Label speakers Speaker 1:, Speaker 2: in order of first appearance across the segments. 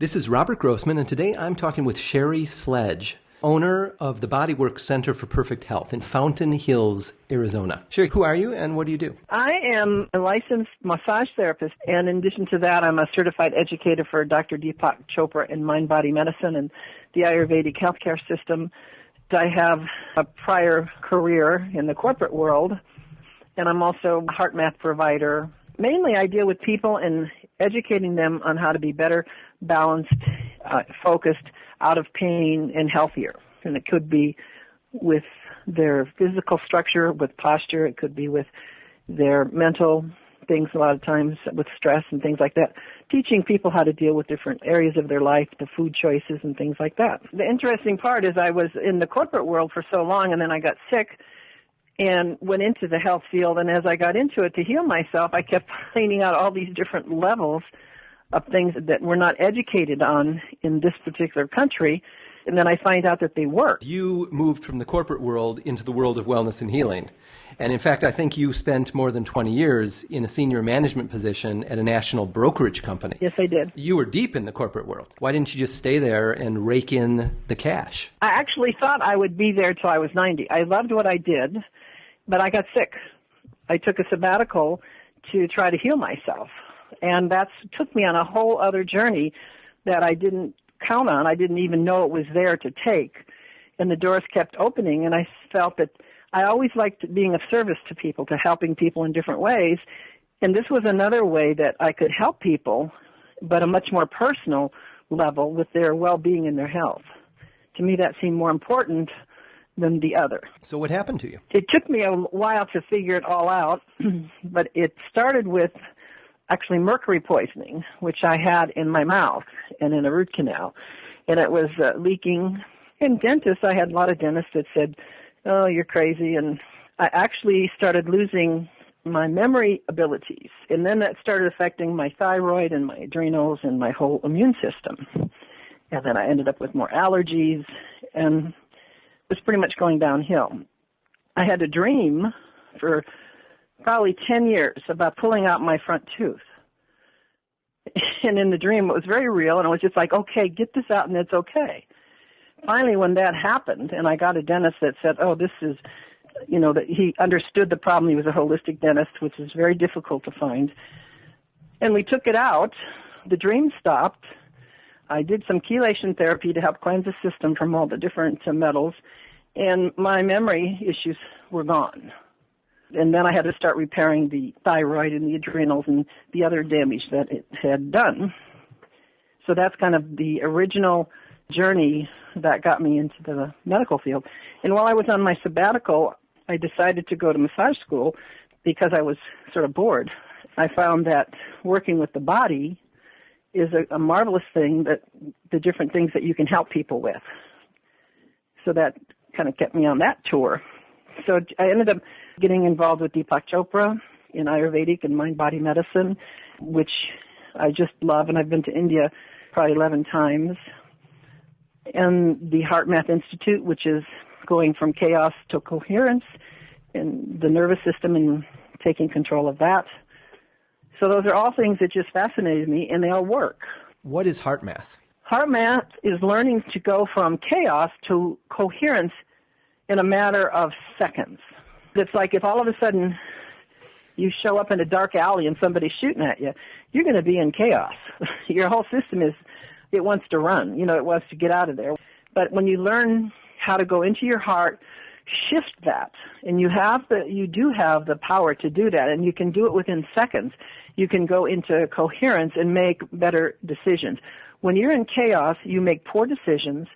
Speaker 1: This is Robert Grossman, and today I'm talking with Sherry Sledge, owner of the Bodywork Center for Perfect Health in Fountain Hills, Arizona. Sherry, who are you and what do you do?
Speaker 2: I am a licensed massage therapist, and in addition to that, I'm a certified educator for Dr. Deepak Chopra in mind body medicine and the Ayurvedic healthcare system. I have a prior career in the corporate world, and I'm also a HeartMath provider. Mainly, I deal with people and educating them on how to be better balanced, uh, focused, out of pain, and healthier. And it could be with their physical structure, with posture, it could be with their mental things a lot of times with stress and things like that. Teaching people how to deal with different areas of their life, the food choices and things like that. The interesting part is I was in the corporate world for so long and then I got sick and went into the health field and as I got into it to heal myself, I kept finding out all these different levels of things that we're not educated on in this particular country and then I find out that they work.
Speaker 1: You moved from the corporate world into the world of wellness and healing. And in fact, I think you spent more than 20 years in a senior management position at a national brokerage company.
Speaker 2: Yes, I did.
Speaker 1: You were deep in the corporate world. Why didn't you just stay there and rake in the cash?
Speaker 2: I actually thought I would be there till I was 90. I loved what I did, but I got sick. I took a sabbatical to try to heal myself. And that took me on a whole other journey that I didn't count on. I didn't even know it was there to take. And the doors kept opening, and I felt that I always liked being of service to people, to helping people in different ways. And this was another way that I could help people, but a much more personal level with their well being and their health. To me, that seemed more important than the other.
Speaker 1: So, what happened to you?
Speaker 2: It took me a while to figure it all out, but it started with actually mercury poisoning, which I had in my mouth and in a root canal. And it was uh, leaking. And dentists, I had a lot of dentists that said, oh, you're crazy. And I actually started losing my memory abilities. And then that started affecting my thyroid and my adrenals and my whole immune system. And then I ended up with more allergies and was pretty much going downhill. I had a dream for probably 10 years about pulling out my front tooth. And in the dream, it was very real, and I was just like, okay, get this out, and it's okay. Finally, when that happened, and I got a dentist that said, oh, this is, you know, that he understood the problem. He was a holistic dentist, which is very difficult to find. And we took it out. The dream stopped. I did some chelation therapy to help cleanse the system from all the different metals, and my memory issues were gone and then I had to start repairing the thyroid and the adrenals and the other damage that it had done. So that's kind of the original journey that got me into the medical field. And while I was on my sabbatical, I decided to go to massage school because I was sort of bored. I found that working with the body is a, a marvelous thing that the different things that you can help people with. So that kind of kept me on that tour. So I ended up getting involved with Deepak Chopra in Ayurvedic and mind body medicine, which I just love, and I've been to India probably 11 times. And the HeartMath Institute, which is going from chaos to coherence in the nervous system and taking control of that. So those are all things that just fascinated me, and they all work.
Speaker 1: What is HeartMath?
Speaker 2: HeartMath is learning to go from chaos to coherence in a matter of seconds. It's like if all of a sudden you show up in a dark alley and somebody's shooting at you, you're going to be in chaos. Your whole system is, it wants to run, you know, it wants to get out of there. But when you learn how to go into your heart, shift that, and you have the, you do have the power to do that, and you can do it within seconds. You can go into coherence and make better decisions. When you're in chaos, you make poor decisions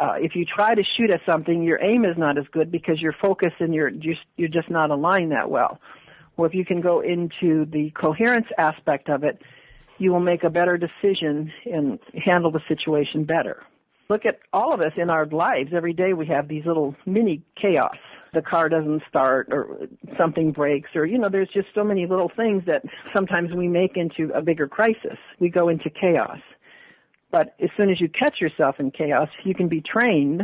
Speaker 2: uh, if you try to shoot at something, your aim is not as good because your focus and your just you're just not aligned that well. Well, if you can go into the coherence aspect of it, you will make a better decision and handle the situation better. Look at all of us in our lives. Every day we have these little mini chaos. The car doesn't start or something breaks or, you know, there's just so many little things that sometimes we make into a bigger crisis. We go into chaos. But as soon as you catch yourself in chaos, you can be trained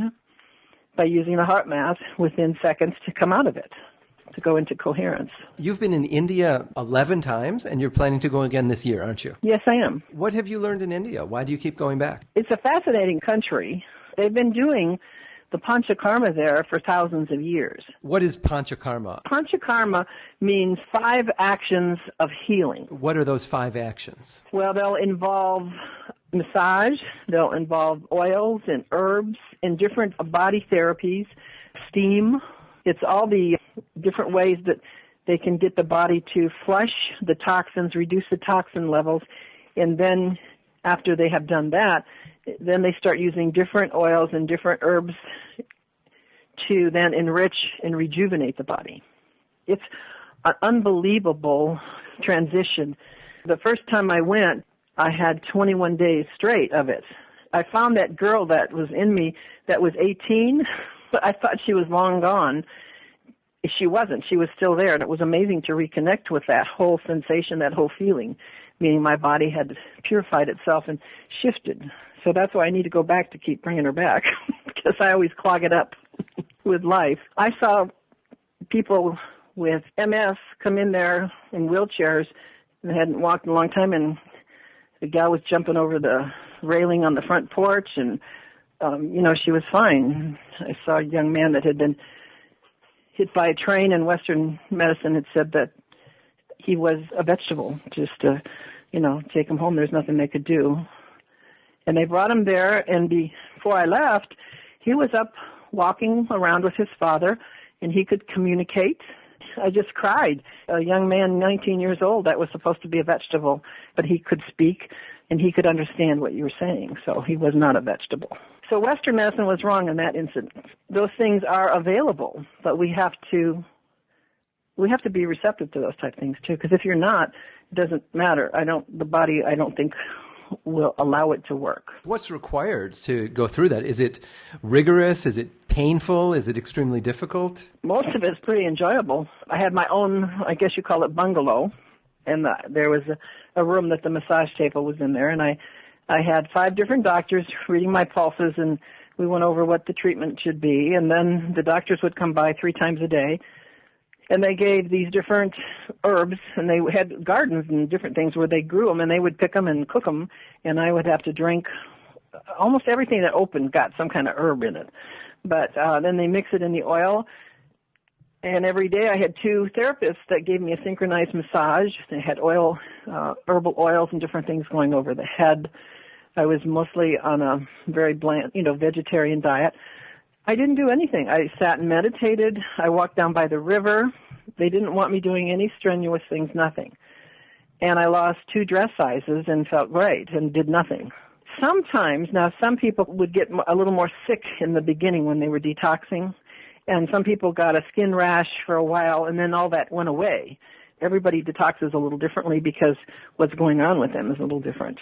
Speaker 2: by using the heart math within seconds to come out of it. to go into coherence.
Speaker 1: You've been in India 11 times and you're planning to go again this year, aren't you?
Speaker 2: Yes, I am.
Speaker 1: What have you learned in India? Why do you keep going back?
Speaker 2: It's a fascinating country. They've been doing the panchakarma there for thousands of years.
Speaker 1: What is panchakarma?
Speaker 2: Panchakarma means five actions of healing.
Speaker 1: What are those five actions?
Speaker 2: Well, they'll involve massage, they'll involve oils and herbs and different body therapies, steam. It's all the different ways that they can get the body to flush the toxins, reduce the toxin levels, and then after they have done that, then they start using different oils and different herbs to then enrich and rejuvenate the body. It's an unbelievable transition. The first time I went, I had 21 days straight of it. I found that girl that was in me that was 18, but I thought she was long gone. She wasn't. She was still there, and it was amazing to reconnect with that whole sensation, that whole feeling, meaning my body had purified itself and shifted. So that's why I need to go back to keep bringing her back, because I always clog it up with life. I saw people with MS come in there in wheelchairs and hadn't walked in a long time, and the gal was jumping over the railing on the front porch, and um, you know she was fine. I saw a young man that had been hit by a train, and Western medicine had said that he was a vegetable. Just to, you know, take him home. There's nothing they could do. And they brought him there, and before I left, he was up walking around with his father, and he could communicate. I just cried. A young man, 19 years old, that was supposed to be a vegetable, but he could speak and he could understand what you were saying, so he was not a vegetable. So Western medicine was wrong in that incident. Those things are available, but we have to we have to be receptive to those type things too. Because if you're not, it doesn't matter. I don't. The body, I don't think, will allow it to work.
Speaker 1: What's required to go through that? Is it rigorous? Is it painful? Is it extremely difficult?
Speaker 2: Most of it's pretty enjoyable. I had my own, I guess you call it bungalow, and the, there was a, a room that the massage table was in there, and I, I had five different doctors reading my pulses, and we went over what the treatment should be, and then the doctors would come by three times a day and they gave these different herbs and they had gardens and different things where they grew them and they would pick them and cook them and i would have to drink almost everything that opened got some kind of herb in it but uh then they mix it in the oil and every day i had two therapists that gave me a synchronized massage they had oil uh herbal oils and different things going over the head i was mostly on a very bland you know vegetarian diet I didn't do anything. I sat and meditated. I walked down by the river. They didn't want me doing any strenuous things, nothing. And I lost two dress sizes and felt great and did nothing. Sometimes, now some people would get a little more sick in the beginning when they were detoxing, and some people got a skin rash for a while and then all that went away. Everybody detoxes a little differently because what's going on with them is a little different.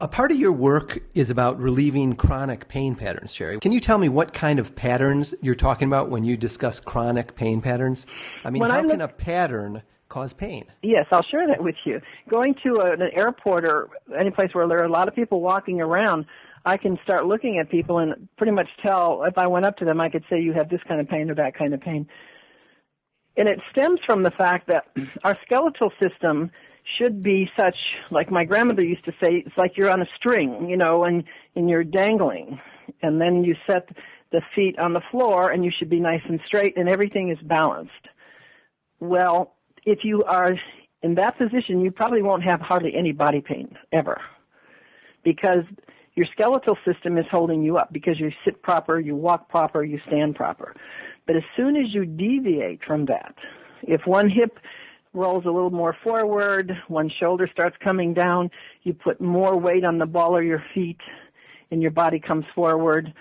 Speaker 1: A part of your work is about relieving chronic pain patterns, Sherry. Can you tell me what kind of patterns you're talking about when you discuss chronic pain patterns? I mean,
Speaker 2: When
Speaker 1: how
Speaker 2: I look-
Speaker 1: can a pattern cause pain?
Speaker 2: Yes, I'll share that with you. Going to a, an airport or any place where there are a lot of people walking around, I can start looking at people and pretty much tell if I went up to them, I could say you have this kind of pain or that kind of pain. And it stems from the fact that our skeletal system should be such, like my grandmother used to say, it's like you're on a string, you know, and, and you're dangling. And then you set the feet on the floor and you should be nice and straight and everything is balanced. Well, if you are in that position, you probably won't have hardly any body pain ever because your skeletal system is holding you up because you sit proper, you walk proper, you stand proper. But as soon as you deviate from that, if one hip rolls a little more forward, one shoulder starts coming down, you put more weight on the ball of your feet and your body comes forward,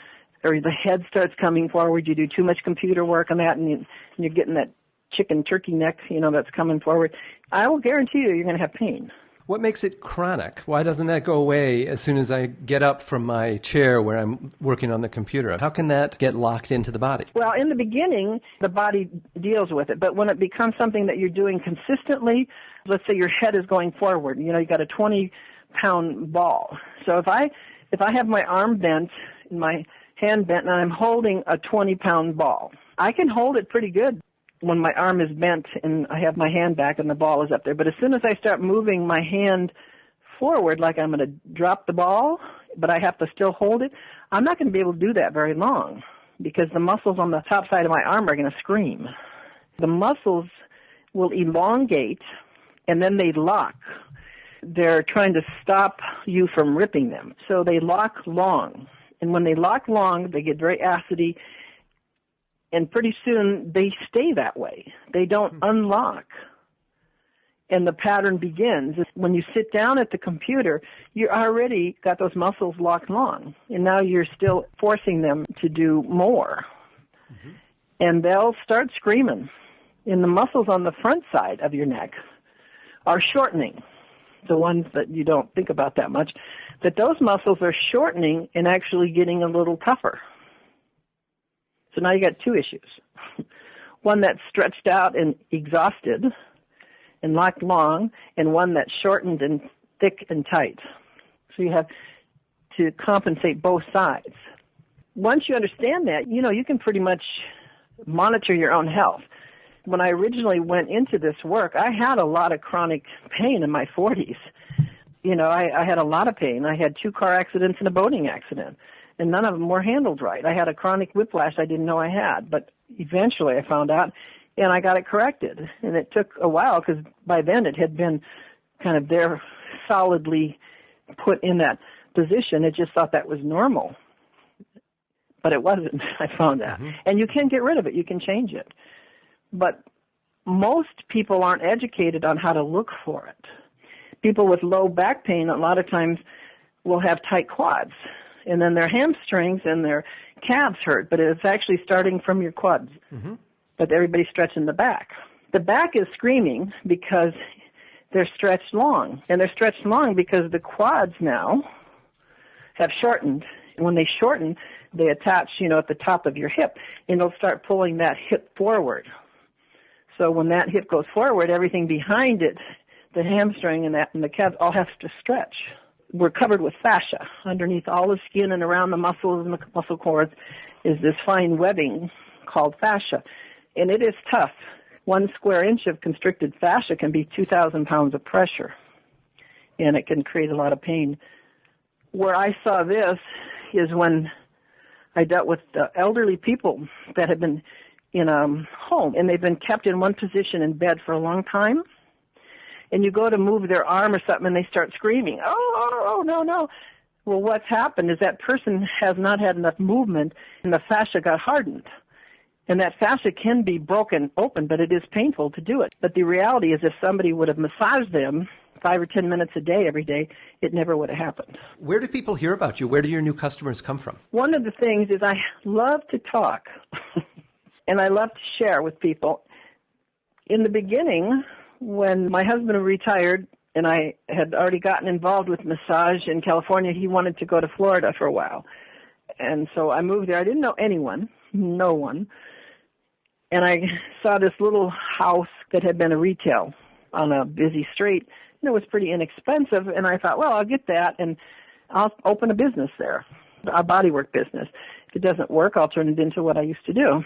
Speaker 2: or the head starts coming forward, you do too much computer work on that and, you, and you're getting that chicken turkey neck, you know, that's coming forward, I will guarantee you you're going to have pain.
Speaker 1: What makes it chronic? Why doesn't that go away as soon as I get up from my chair where I'm working on the computer? How can that get locked into the body?
Speaker 2: Well, in the beginning, the body deals with it, but when it becomes something that you're doing consistently, let's say your head is going forward, you know, you got a 20 pound ball. So if I if I have my arm bent and my hand bent and I'm holding a 20 pound ball, I can hold it pretty good when my arm is bent and I have my hand back and the ball is up there. But as soon as I start moving my hand forward like I'm going to drop the ball, but I have to still hold it, I'm not going to be able to do that very long because the muscles on the top side of my arm are going to scream. The muscles will elongate and then they lock. They're trying to stop you from ripping them. So they lock long. And when they lock long, they get very acidy and pretty soon they stay that way. They don't hmm. unlock. And the pattern begins. When you sit down at the computer, you already got those muscles locked long. And now you're still forcing them to do more. Mm-hmm. And they'll start screaming. And the muscles on the front side of your neck are shortening. The ones that you don't think about that much. That those muscles are shortening and actually getting a little tougher. So now you got two issues. one that's stretched out and exhausted and locked long, and one that's shortened and thick and tight. So you have to compensate both sides. Once you understand that, you know, you can pretty much monitor your own health. When I originally went into this work, I had a lot of chronic pain in my 40s. You know, I, I had a lot of pain. I had two car accidents and a boating accident and none of them were handled right. I had a chronic whiplash I didn't know I had, but eventually I found out and I got it corrected. And it took a while because by then it had been kind of there solidly put in that position. It just thought that was normal. But it wasn't, I found that. Mm-hmm. And you can get rid of it, you can change it. But most people aren't educated on how to look for it. People with low back pain a lot of times will have tight quads and then their hamstrings and their calves hurt, but it's actually starting from your quads. Mm-hmm. But everybody's stretching the back. The back is screaming because they're stretched long, and they're stretched long because the quads now have shortened. And when they shorten, they attach, you know, at the top of your hip, and they'll start pulling that hip forward. So when that hip goes forward, everything behind it, the hamstring and that and the calves all have to stretch we're covered with fascia. Underneath all the skin and around the muscles and the muscle cords is this fine webbing called fascia. And it is tough. One square inch of constricted fascia can be 2,000 pounds of pressure. And it can create a lot of pain. Where I saw this is when I dealt with elderly people that had been in a home and they've been kept in one position in bed for a long time and you go to move their arm or something and they start screaming, oh, oh, oh, no, no. Well, what's happened is that person has not had enough movement and the fascia got hardened. And that fascia can be broken open, but it is painful to do it. But the reality is if somebody would have massaged them five or ten minutes a day every day, it never would have happened.
Speaker 1: Where do people hear about you? Where do your new customers come from?
Speaker 2: One of the things is I love to talk and I love to share with people. In the beginning, when my husband retired and I had already gotten involved with massage in California, he wanted to go to Florida for a while. And so I moved there. I didn't know anyone, no one. And I saw this little house that had been a retail on a busy street. And it was pretty inexpensive. And I thought, well, I'll get that and I'll open a business there, a bodywork business. If it doesn't work, I'll turn it into what I used to do.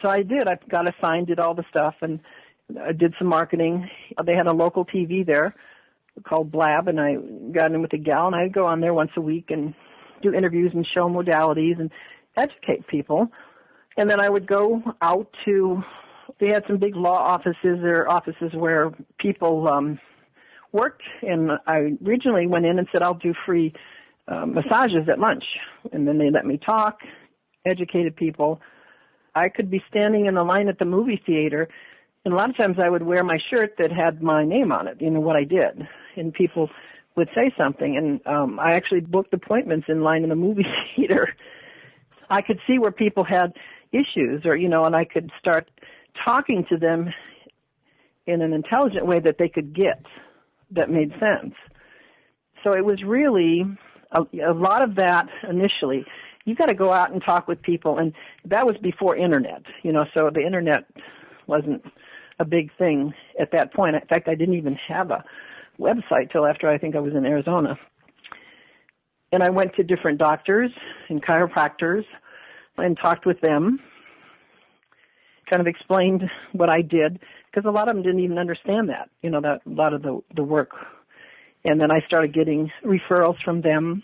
Speaker 2: So I did. I got assigned, did all the stuff, and I did some marketing. They had a local TV there called Blab, and I got in with a gal, and I'd go on there once a week and do interviews and show modalities and educate people. And then I would go out to. They had some big law offices or offices where people um, worked, and I originally went in and said I'll do free uh, massages at lunch, and then they let me talk, educated people. I could be standing in the line at the movie theater and a lot of times I would wear my shirt that had my name on it, you know, what I did. And people would say something. And um, I actually booked appointments in line in the movie theater. I could see where people had issues or, you know, and I could start talking to them in an intelligent way that they could get that made sense. So it was really a, a lot of that initially. You got to go out and talk with people, and that was before internet, you know. So the internet wasn't a big thing at that point. In fact, I didn't even have a website till after I think I was in Arizona. And I went to different doctors and chiropractors and talked with them. kind of explained what I did because a lot of them didn't even understand that, you know, that a lot of the the work. And then I started getting referrals from them.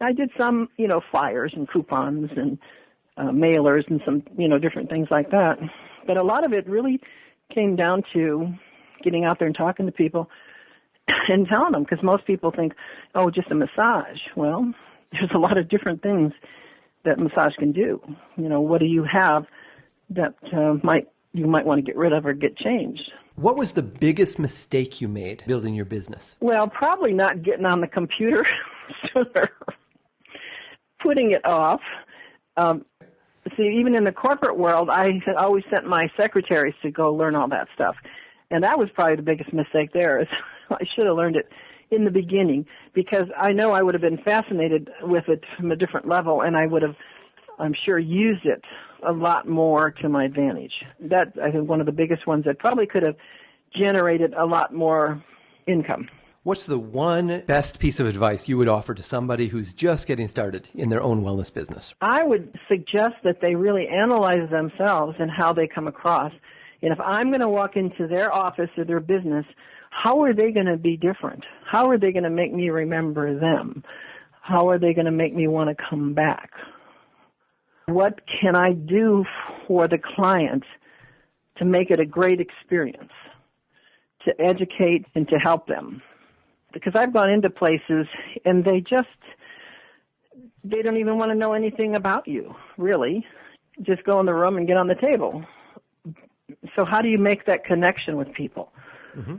Speaker 2: I did some, you know, flyers and coupons and uh, mailers and some, you know, different things like that. But a lot of it really came down to getting out there and talking to people and telling them because most people think, oh, just a massage. Well, there's a lot of different things that massage can do. You know, what do you have that uh, might you might want to get rid of or get changed?
Speaker 1: What was the biggest mistake you made building your business?
Speaker 2: Well, probably not getting on the computer sooner, putting it off. Um, see, even in the corporate world, I always sent my secretaries to go learn all that stuff, and that was probably the biggest mistake there. Is I should have learned it in the beginning because I know I would have been fascinated with it from a different level, and I would have, I'm sure, used it a lot more to my advantage. That I think one of the biggest ones that probably could have generated a lot more income.
Speaker 1: What's the one best piece of advice you would offer to somebody who's just getting started in their own wellness business?
Speaker 2: I would suggest that they really analyze themselves and how they come across. And if I'm going to walk into their office or their business, how are they going to be different? How are they going to make me remember them? How are they going to make me want to come back? What can I do for the client to make it a great experience, to educate and to help them? Because I've gone into places and they just, they don't even want to know anything about you, really. Just go in the room and get on the table. So how do you make that connection with people? Mm-hmm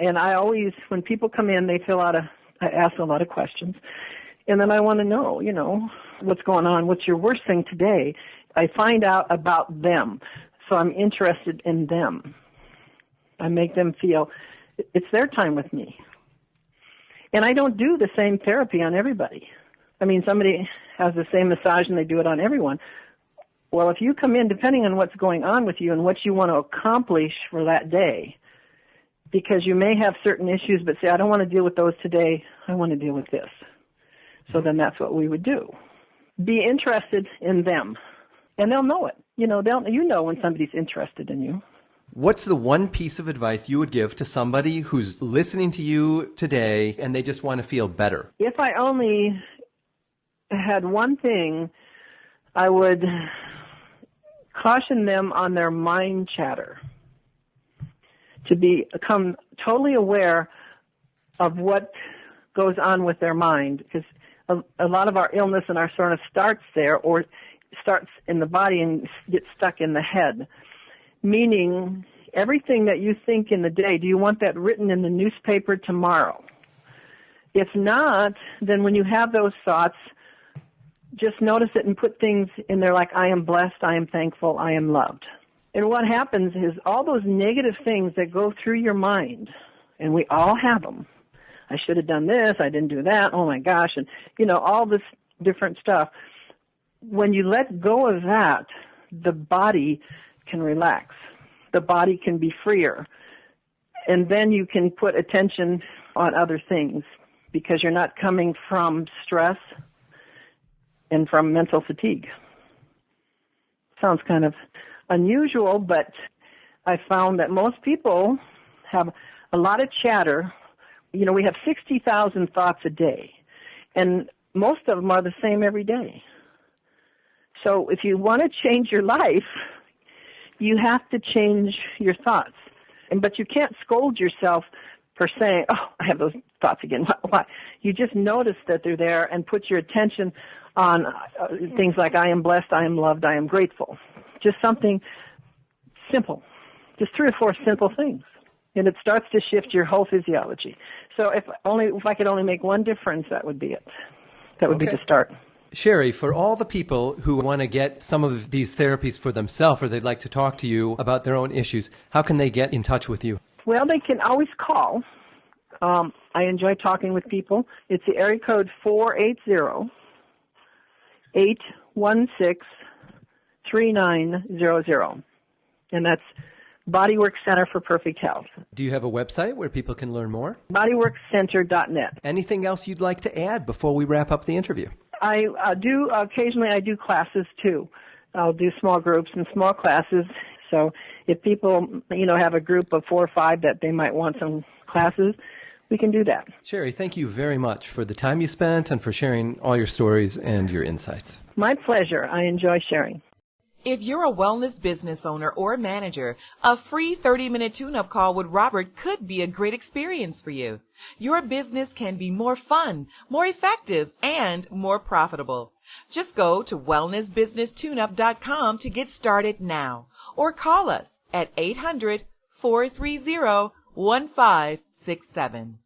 Speaker 2: and I always, when people come in, they fill out a, I ask a lot of questions, and then I want to know, you know, what's going on, what's your worst thing today. I find out about them, so I'm interested in them. I make them feel it's their time with me. And I don't do the same therapy on everybody. I mean, somebody has the same massage and they do it on everyone. Well, if you come in, depending on what's going on with you and what you want to accomplish for that day, because you may have certain issues, but say, I don't want to deal with those today. I want to deal with this. So then that's what we would do. Be interested in them, and they'll know it. You know, they'll you know when somebody's interested in you.
Speaker 1: What's the one piece of advice you would give to somebody who's listening to you today and they just want to feel better?
Speaker 2: If I only had one thing, I would caution them on their mind chatter to become totally aware of what goes on with their mind because a, a lot of our illness and our of starts there or starts in the body and gets stuck in the head. Meaning, everything that you think in the day, do you want that written in the newspaper tomorrow? If not, then when you have those thoughts, just notice it and put things in there like, I am blessed, I am thankful, I am loved. And what happens is all those negative things that go through your mind, and we all have them. I should have done this, I didn't do that, oh my gosh, and you know, all this different stuff. When you let go of that, the body can relax. The body can be freer. And then you can put attention on other things because you're not coming from stress and from mental fatigue. Sounds kind of unusual, but I found that most people have a lot of chatter. You know, we have 60,000 thoughts a day, and most of them are the same every day. So if you want to change your life, you have to change your thoughts. And but you can't scold yourself for saying, "Oh, I have those thoughts again." Why? You just notice that they're there and put your attention on uh, things like "I am blessed," "I am loved," "I am grateful." Just something simple. Just three or four simple things. And it starts to shift your whole physiology. So if only if I could only make one difference, that would be it. That would okay. be the start.
Speaker 1: Sherry, for all the people who want to get some of these therapies for themselves or they'd like to talk to you about their own issues, how can they get in touch with you?
Speaker 2: Well, they can always call. Um, I enjoy talking with people. It's the area code 480 816 3900. And that's Bodywork Center for Perfect Health.
Speaker 1: Do you have a website where people can learn more?
Speaker 2: Bodyworkcenter.net.
Speaker 1: Anything else you'd like to add before we wrap up the interview?
Speaker 2: I uh, do occasionally. I do classes too, I'll do small groups and small classes. So if people, you know, have a group of four or five that they might want some classes, we can do that.
Speaker 1: Sherry, thank you very much for the time you spent and for sharing all your stories and your insights.
Speaker 2: My pleasure. I enjoy sharing.
Speaker 3: If you're a wellness business owner or manager, a free 30 minute tune up call with Robert could be a great experience for you. Your business can be more fun, more effective, and more profitable. Just go to wellnessbusinesstuneup.com to get started now or call us at 800 430 1567.